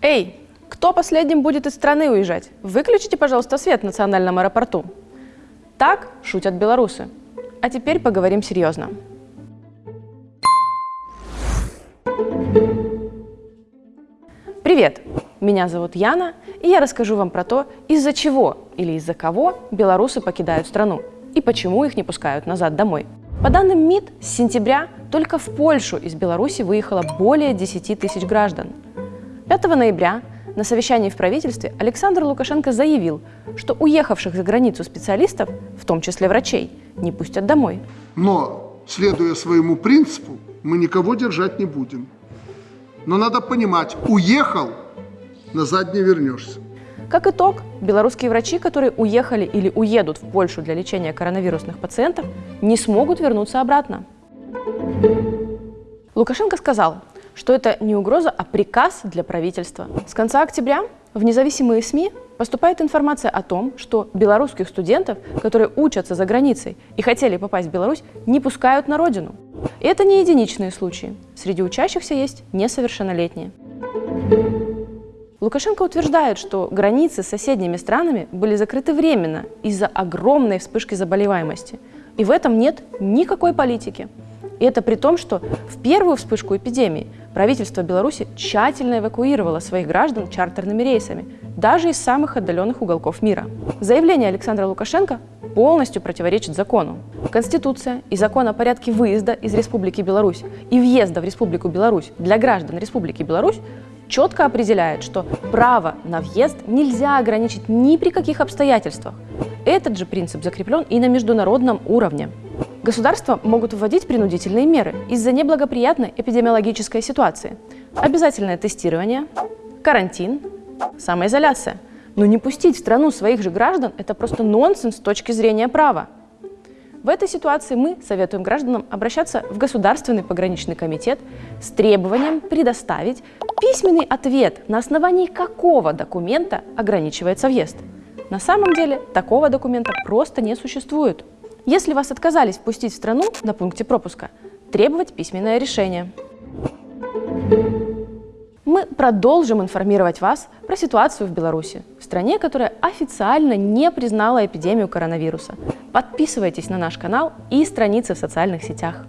Эй, кто последним будет из страны уезжать? Выключите, пожалуйста, свет в национальном аэропорту. Так шутят белорусы. А теперь поговорим серьезно. Привет! Меня зовут Яна, и я расскажу вам про то, из-за чего или из-за кого белорусы покидают страну и почему их не пускают назад домой. По данным МИД, с сентября только в Польшу из Беларуси выехало более 10 тысяч граждан. 5 ноября на совещании в правительстве Александр Лукашенко заявил, что уехавших за границу специалистов, в том числе врачей, не пустят домой. Но, следуя своему принципу, мы никого держать не будем. Но надо понимать, уехал, назад не вернешься. Как итог, белорусские врачи, которые уехали или уедут в Польшу для лечения коронавирусных пациентов, не смогут вернуться обратно. Лукашенко сказал, что это не угроза, а приказ для правительства. С конца октября в независимые СМИ поступает информация о том, что белорусских студентов, которые учатся за границей и хотели попасть в Беларусь, не пускают на родину. И это не единичные случаи. Среди учащихся есть несовершеннолетние. Лукашенко утверждает, что границы с соседними странами были закрыты временно из-за огромной вспышки заболеваемости. И в этом нет никакой политики. И это при том, что в первую вспышку эпидемии правительство Беларуси тщательно эвакуировало своих граждан чартерными рейсами, даже из самых отдаленных уголков мира. Заявление Александра Лукашенко полностью противоречит закону. Конституция и закон о порядке выезда из Республики Беларусь и въезда в Республику Беларусь для граждан Республики Беларусь четко определяет, что право на въезд нельзя ограничить ни при каких обстоятельствах. Этот же принцип закреплен и на международном уровне. Государства могут вводить принудительные меры из-за неблагоприятной эпидемиологической ситуации. Обязательное тестирование, карантин, самоизоляция. Но не пустить в страну своих же граждан – это просто нонсенс с точки зрения права. В этой ситуации мы советуем гражданам обращаться в Государственный пограничный комитет с требованием предоставить письменный ответ, на основании какого документа ограничивается въезд. На самом деле такого документа просто не существует. Если вас отказались впустить в страну на пункте пропуска, требовать письменное решение. Мы продолжим информировать вас про ситуацию в Беларуси, в стране, которая официально не признала эпидемию коронавируса. Подписывайтесь на наш канал и страницы в социальных сетях.